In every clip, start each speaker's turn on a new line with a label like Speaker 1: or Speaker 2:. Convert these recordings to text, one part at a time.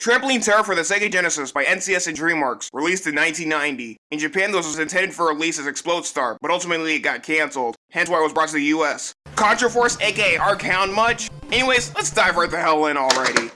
Speaker 1: Trampoline Terror for the Sega Genesis by NCS and DreamWorks, released in 1990. In Japan, this was intended for release as Explode Star, but ultimately it got cancelled, hence why it was brought to the US. Contra Force, aka Arc Hound much? Anyways, let's dive right the hell in already.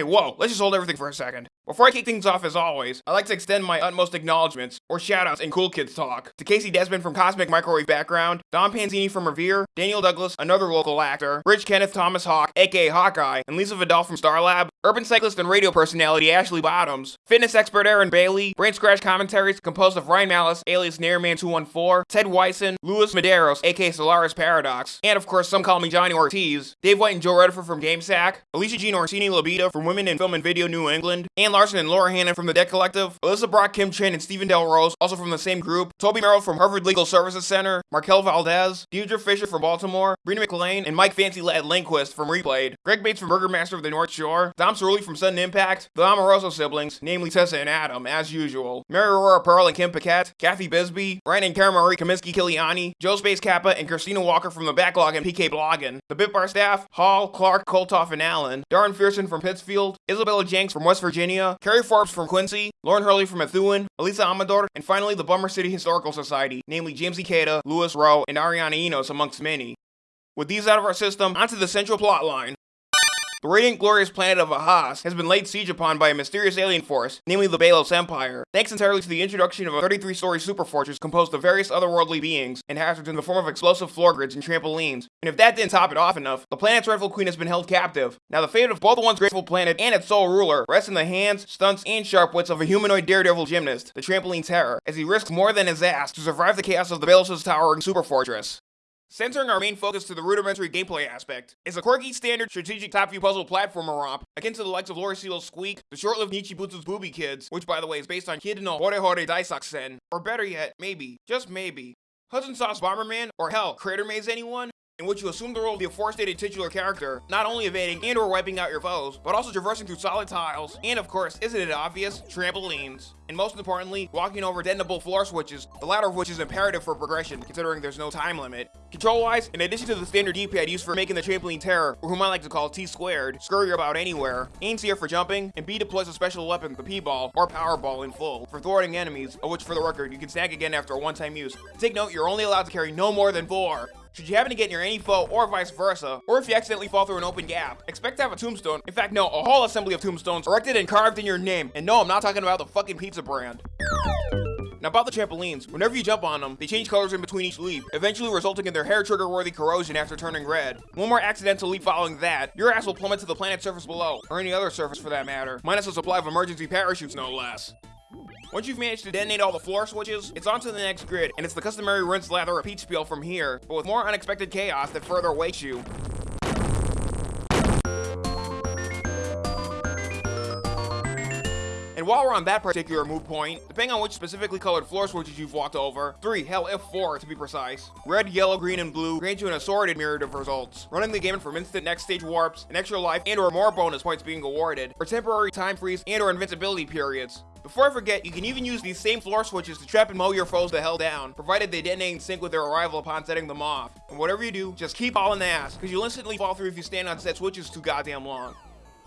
Speaker 1: Okay, whoa, let's just hold everything for a second. Before I kick things off as always, I'd like to extend my utmost acknowledgements, or shoutouts in Cool Kids Talk, to Casey Desmond from Cosmic Microwave Background, Don Panzini from Revere, Daniel Douglas, another local actor, Rich Kenneth Thomas Hawk, aka Hawkeye, and Lisa Vidal from Starlab, urban cyclist and radio personality Ashley Bottoms, fitness expert Aaron Bailey, Brain Scratch commentaries composed of Ryan Malice, alias Nairman214, Ted Wyson, Louis Medeiros, aka Solaris Paradox, and of course some call me Johnny Ortiz, Dave White and Joe Redford from GameSack, Alicia Jean Orsini Labita from Women in Film and Video New England, Ann Larson and Laura Hannon from the Dead Collective, Alyssa Brock, Kim Chen, and Stephen Del Rose, also from the same group, Toby Merrill from Harvard Legal Services Center, Markel Valdez, Deidre Fisher from Baltimore, Brina McLean, and Mike Fancy Lad Lindquist from Replayed, Greg Bates from Burgermaster of the North Shore, Dom Cerulli from Sudden Impact, the Amoroso siblings, namely Tessa and Adam, as usual, Mary Aurora Pearl and Kim Paquette, Kathy Bisbee, Ryan and Karen Marie Kaminsky Kiliani, Joe Space Kappa, and Christina Walker from the Backlog and PK Bloggin, the Bitbar staff, Hall, Clark, Koltoff, and Allen, Darren Fearson from Pittsfield, Isabella Jenks from West Virginia, Carrie Forbes from Quincy, Lauren Hurley from Methuen, Elisa Amador, and finally the Bummer City Historical Society, namely James Ikeda, Louis Rowe, and Ariana Enos amongst many. With these out of our system, onto the central plot line. The radiant glorious planet of Ahas has been laid siege upon by a mysterious alien force, namely the Balos Empire, thanks entirely to the introduction of a 33-story superfortress composed of various otherworldly beings and hazards in the form of explosive floor grids and trampolines. And if that didn't top it off enough, the planet's rightful queen has been held captive. Now the fate of both the once graceful planet and its sole ruler rests in the hands, stunts, and sharp wits of a humanoid daredevil gymnast, the Trampoline Terror, as he risks more than his ass to survive the chaos of the Balos' towering superfortress. Centering our main focus to the rudimentary gameplay aspect is a quirky standard strategic top view puzzle platformer romp akin to the likes of Loriciel's Squeak, the short-lived Nichibutsu's Booby Kids, which by the way is based on Kid no Hore Hore Daisakusen, or better yet, maybe, just maybe, Hudson Soft's Bomberman, or hell, Crater Maze anyone? In which you assume the role of the aforestated titular character, not only evading and or wiping out your foes, but also traversing through solid tiles, and of course, isn't it obvious, trampolines. And most importantly, walking over detonable floor switches, the latter of which is imperative for progression, considering there's no time limit. Control-wise, in addition to the standard D-pad used for making the trampoline terror, or whom I like to call T-squared, scurry about anywhere, Aim's here for jumping, and B deploys a special weapon, the P-ball, or Power Ball in full, for thwarting enemies, of which for the record, you can snag again after a one-time use. Take note, you're only allowed to carry no more than four. Should you happen to get near any foe or vice versa, or if you accidentally fall through an open gap, expect to have a tombstone, in fact no, a whole assembly of tombstones erected and carved in your name. And no, I'm not talking about the fucking pizza brand. Now about the trampolines, whenever you jump on them, they change colors in between each leap, eventually resulting in their hair trigger worthy corrosion after turning red. One more accidental leap following that, your ass will plummet to the planet's surface below, or any other surface for that matter, minus a supply of emergency parachutes no less. Once you've managed to detonate all the floor switches, it's on to the next grid, and it's the customary rinse, lather, repeat spiel from here, but with more unexpected chaos that further awaits you. And while we're on that particular move point, depending on which specifically colored floor switches you've walked over, 3, hell if 4 to be precise, red, yellow, green, and blue grant you an assorted myriad of results, running the gamut from instant next stage warps, an extra life, and or more bonus points being awarded, or temporary time freeze and or invincibility periods. Before I forget, you can even use these same floor switches to trap and mow your foes the hell down, provided they detonate in sync with their arrival upon setting them off. And whatever you do, just keep hauling the ass, because you'll instantly fall through if you stand on set switches too goddamn long.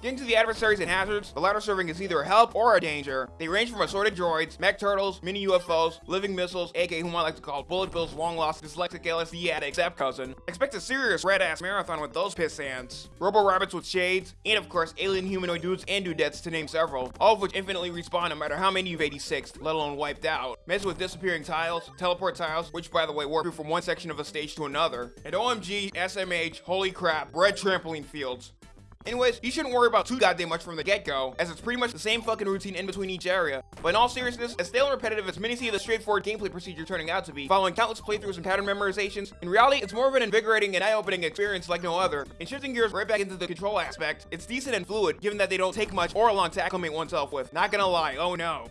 Speaker 1: Getting to the adversaries and hazards, the latter serving as either a help or a danger. They range from assorted droids, mech turtles, mini UFOs, living missiles, aka whom I like to call Bullet Bill's long-lost dyslexic LSD addict step-cousin. Expect a serious red-ass marathon with those piss ants. Robo-rabbits with shades, and of course alien humanoid dudes and dudettes to name several, all of which infinitely respawn no matter how many you've 86 let alone wiped out. Mess with disappearing tiles, teleport tiles, which by the way warp you from one section of a stage to another, and OMG, SMH, holy crap, red trampoline fields. Anyways, you shouldn't worry about too goddamn much from the get-go, as it's pretty much the same fucking routine in between each area. But in all seriousness, as stale and repetitive as many see the straightforward gameplay procedure turning out to be, following countless playthroughs and pattern memorizations, in reality, it's more of an invigorating and eye-opening experience like no other. And shifting gears right back into the control aspect, it's decent and fluid, given that they don't take much or a long to acclimate oneself with. Not gonna lie, oh no.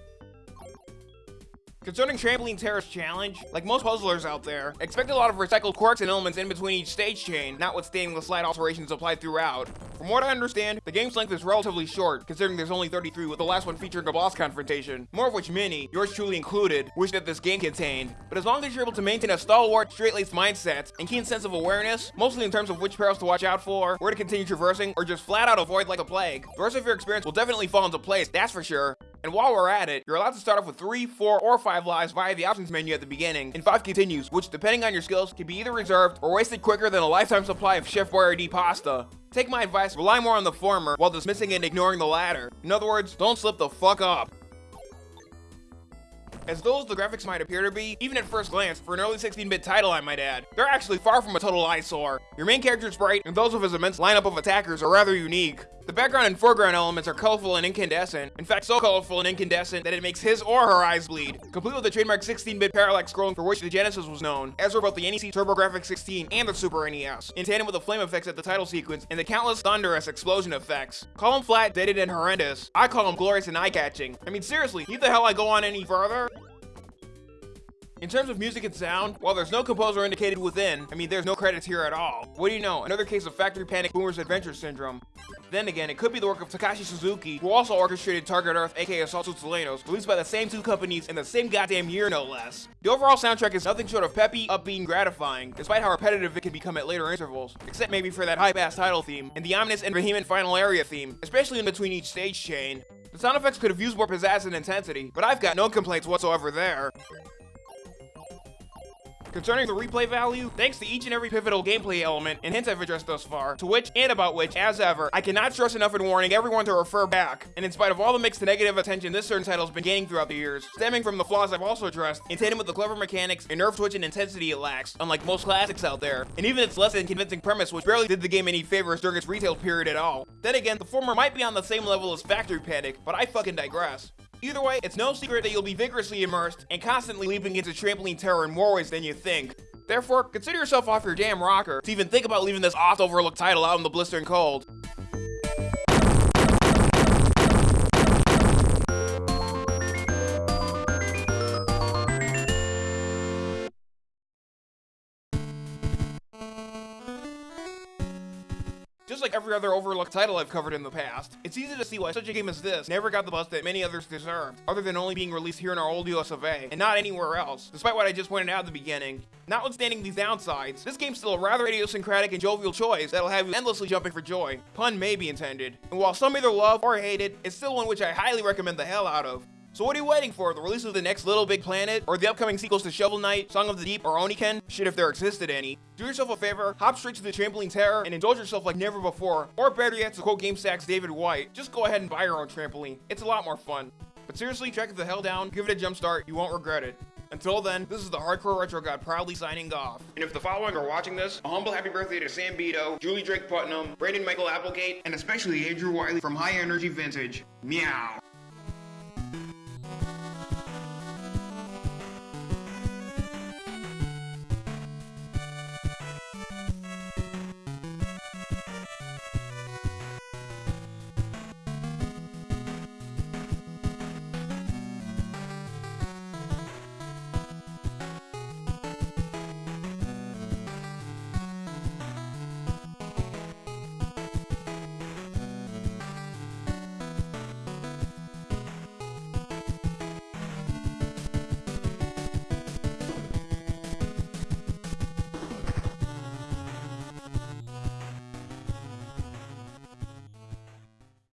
Speaker 1: Concerning Trampoline Terror's Challenge, like most puzzlers out there, expect a lot of recycled quirks and elements in between each stage chain, notwithstanding the slight alterations applied throughout. From what I understand, the game's length is relatively short, considering there's only 33 with the last one featuring a boss confrontation, more of which many, yours truly included, wish that this game contained. But as long as you're able to maintain a stalwart, straight-laced mindset, and keen sense of awareness, mostly in terms of which perils to watch out for, where to continue traversing, or just flat out avoid like a plague, the rest of your experience will definitely fall into place, that's for sure. And while we're at it, you're allowed to start off with 3, 4, or 5 lives via the options menu at the beginning, and 5 continues, which depending on your skills, can be either reserved or wasted quicker than a lifetime supply of Chef Boyardee pasta. Take my advice, rely more on the former while dismissing and ignoring the latter. In other words, don't slip the fuck up. As as the graphics might appear to be, even at first glance, for an early 16-bit title I might add, they're actually far from a total eyesore. Your main character's sprite and those of his immense lineup of attackers are rather unique. The background and foreground elements are colorful and incandescent, in fact so colorful and incandescent that it makes his or her eyes bleed, complete with the trademark 16-bit parallax scrolling for which the Genesis was known, as were both the NEC TurboGrafx 16 and the Super NES, in tandem with the flame effects at the title sequence and the countless thunderous explosion effects. Call them flat, dated, and horrendous. I call them glorious and eye-catching. I mean seriously, need the hell I go on any further? In terms of music and sound, while there's no composer indicated within, I mean there's no credits here at all. What do you know, another case of Factory Panic Boomer's Adventure Syndrome. Then again, it could be the work of Takashi Suzuki, who also orchestrated Target Earth aka Assault Suits Leynos, released by the same two companies in the same goddamn year no less. The overall soundtrack is nothing short of peppy, upbeat, and gratifying, despite how repetitive it can become at later intervals, except maybe for that high-bass title theme, and the ominous and vehement final area theme, especially in between each stage chain. The sound effects could have used more pizzazz and intensity, but I've got no complaints whatsoever there. Concerning the replay value, thanks to each and every pivotal gameplay element and hints I've addressed thus far, to which and about which, as ever, I cannot stress enough in warning everyone to refer back. And in spite of all the mixed negative attention this certain title has been gaining throughout the years, stemming from the flaws I've also addressed, in tandem with the clever mechanics and nerve twitch and intensity it lacks, unlike most classics out there, and even its less than convincing premise which barely did the game any favors during its retail period at all. Then again, the former might be on the same level as Factory Panic, but I fucking digress. Either way, it's no secret that you'll be vigorously immersed and constantly leaping into trampoline terror in more ways than you think. Therefore, consider yourself off your damn rocker to even think about leaving this oft-overlooked title out in the blistering cold. Just like every other overlooked title I've covered in the past, it's easy to see why such a game as this never got the buzz that many others deserved, other than only being released here in our old US of A, and not anywhere else, despite what I just pointed out at the beginning. Notwithstanding these downsides, this game's still a rather idiosyncratic and jovial choice that'll have you endlessly jumping for joy. Pun may be intended. And while some either love or hate it, it's still one which I highly recommend the hell out of. So what are you waiting for? The release of the next Little Big Planet? Or the upcoming sequels to Shovel Knight, Song of the Deep, or Oniken? Shit if there existed any. Do yourself a favor, hop straight to the Trampoline Terror and indulge yourself like never before. Or better yet, to quote GameSack's David White, just go ahead and buy your own trampoline. It's a lot more fun. But seriously, track it the hell down, give it a jump start, you won't regret it. Until then, this is the Hardcore Retro God proudly signing off. And if the following are watching this, a humble happy birthday to Sam Beto, Julie Drake Putnam, Brandon Michael Applegate, and especially Andrew Wiley from High Energy Vintage. Meow.